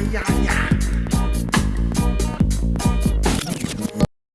yeah.